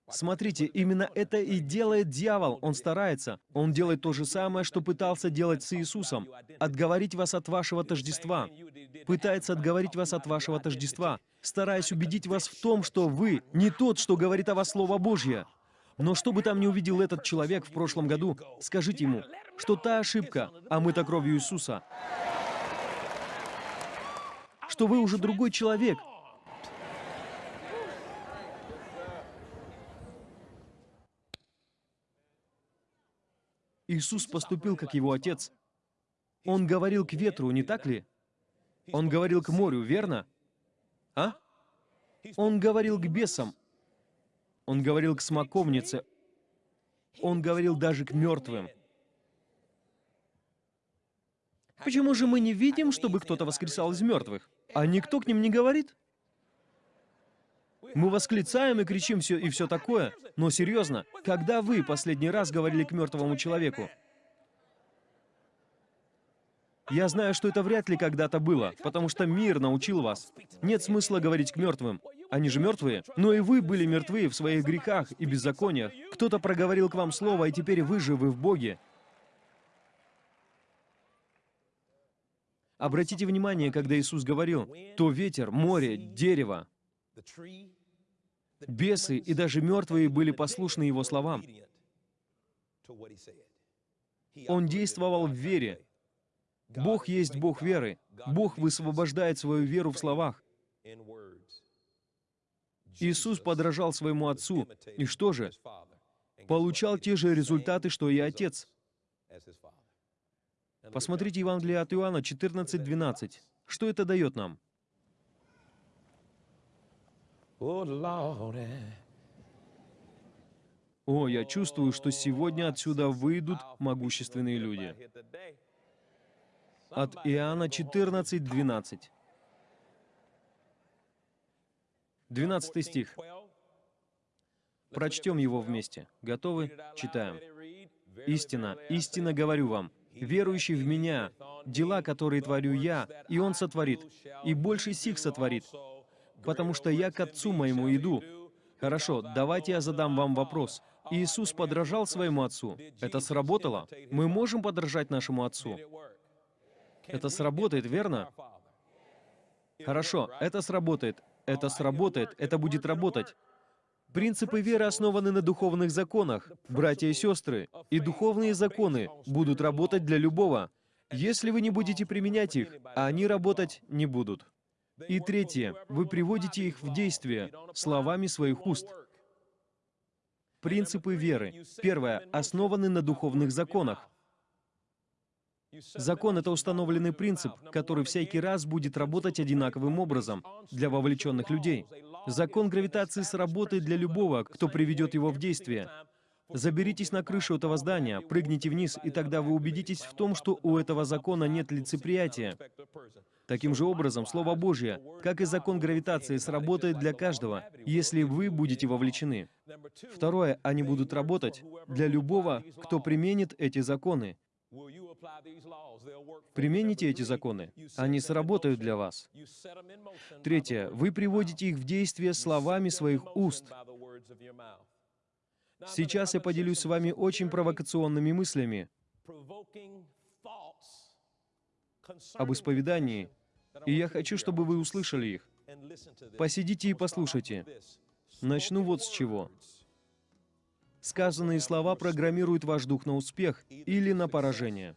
Смотрите, именно это и делает дьявол. Он старается. Он делает то же самое, что пытался делать с Иисусом. Отговорить вас от вашего тождества. Пытается отговорить вас от вашего тождества, стараясь убедить вас в том, что вы не тот, что говорит о вас Слово Божье. Но что бы там ни увидел этот человек в прошлом году, скажите ему, что та ошибка, а мы-то кровью Иисуса, что вы уже другой человек, Иисус поступил как его Отец. Он говорил к ветру, не так ли? Он говорил к морю, верно? А? Он говорил к бесам. Он говорил к смоковнице. Он говорил даже к мертвым. Почему же мы не видим, чтобы кто-то воскресал из мертвых? А никто к ним не говорит? Мы восклицаем и кричим все и все такое, но серьезно, когда вы последний раз говорили к мертвому человеку? Я знаю, что это вряд ли когда-то было, потому что мир научил вас. Нет смысла говорить к мертвым. Они же мертвые. Но и вы были мертвы в своих грехах и беззакониях. Кто-то проговорил к вам слово, и теперь вы живы в Боге. Обратите внимание, когда Иисус говорил, то ветер, море, дерево, Бесы и даже мертвые были послушны Его словам. Он действовал в вере. Бог есть Бог веры. Бог высвобождает свою веру в словах. Иисус подражал своему Отцу. И что же? Получал те же результаты, что и Отец. Посмотрите Евангелие от Иоанна 14:12. Что это дает нам? О, я чувствую, что сегодня отсюда выйдут могущественные люди. От Иоанна 14, 12. 12 стих. Прочтем его вместе. Готовы? Читаем. «Истина, истинно говорю вам, верующий в Меня, дела, которые творю Я, и Он сотворит, и больше сих сотворит, потому что я к Отцу моему иду. Хорошо, давайте я задам вам вопрос. Иисус подражал своему Отцу. Это сработало? Мы можем подражать нашему Отцу? Это сработает, верно? Хорошо, это сработает. Это сработает, это будет работать. Принципы веры основаны на духовных законах, братья и сестры, и духовные законы будут работать для любого, если вы не будете применять их, а они работать не будут. И третье, вы приводите их в действие словами своих уст. Принципы веры. Первое, основаны на духовных законах. Закон — это установленный принцип, который всякий раз будет работать одинаковым образом для вовлеченных людей. Закон гравитации сработает для любого, кто приведет его в действие. Заберитесь на крышу этого здания, прыгните вниз, и тогда вы убедитесь в том, что у этого закона нет лицеприятия. Таким же образом, Слово Божье, как и закон гравитации, сработает для каждого, если вы будете вовлечены. Второе, они будут работать для любого, кто применит эти законы. Примените эти законы. Они сработают для вас. Третье, вы приводите их в действие словами своих уст. Сейчас я поделюсь с вами очень провокационными мыслями об исповедании, и я хочу, чтобы вы услышали их. Посидите и послушайте. Начну вот с чего. Сказанные слова программируют ваш дух на успех или на поражение.